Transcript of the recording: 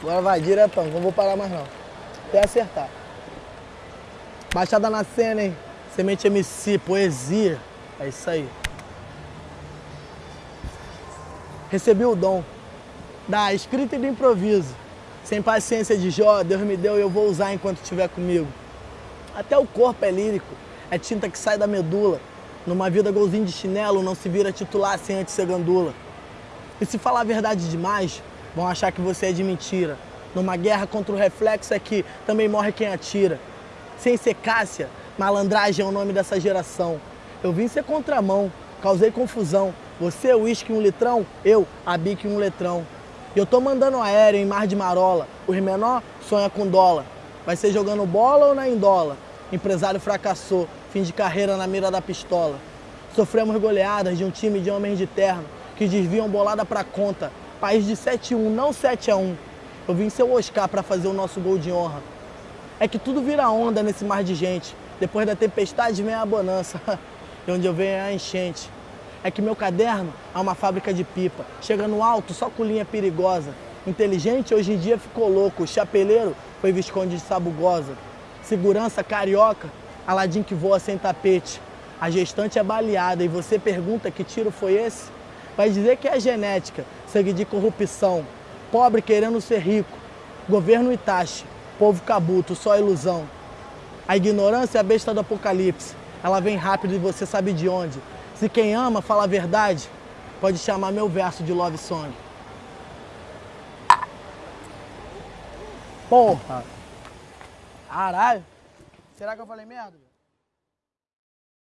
Agora vai, diretão, não vou parar mais não. Até acertar. Baixada na cena, hein? Semente MC, poesia. É isso aí. Recebi o dom da escrita e do improviso. Sem paciência de Jó, Deus me deu e eu vou usar enquanto estiver comigo. Até o corpo é lírico, é tinta que sai da medula. Numa vida golzinho de chinelo, não se vira titular sem antes ser gandula. E se falar a verdade demais, vão achar que você é de mentira. Numa guerra contra o reflexo é que também morre quem atira. Sem ser Cássia, malandragem é o nome dessa geração. Eu vim ser contramão, causei confusão. Você, uísque um litrão, eu, a bique um letrão. E eu tô mandando aéreo em mar de marola. O menor sonha com dólar. Vai ser jogando bola ou na indola? Empresário fracassou, fim de carreira na mira da pistola. Sofremos goleadas de um time de homens de terno que desviam bolada pra conta. País de 7-1, não 7-1. Eu vim ser o Oscar pra fazer o nosso gol de honra. É que tudo vira onda nesse mar de gente. Depois da tempestade vem a bonança. e onde eu venho é a enchente. É que meu caderno é uma fábrica de pipa. Chega no alto só com linha perigosa. Inteligente hoje em dia ficou louco. Chapeleiro foi Visconde de Sabugosa. Segurança carioca, Aladim que voa sem tapete. A gestante é baleada e você pergunta que tiro foi esse? Vai dizer que é genética, sangue de corrupção. Pobre querendo ser rico. Governo Itachi, povo cabuto, só ilusão. A ignorância é a besta do apocalipse. Ela vem rápido e você sabe de onde. Se quem ama fala a verdade, pode chamar meu verso de love song. Porra! Caralho! Será que eu falei merda?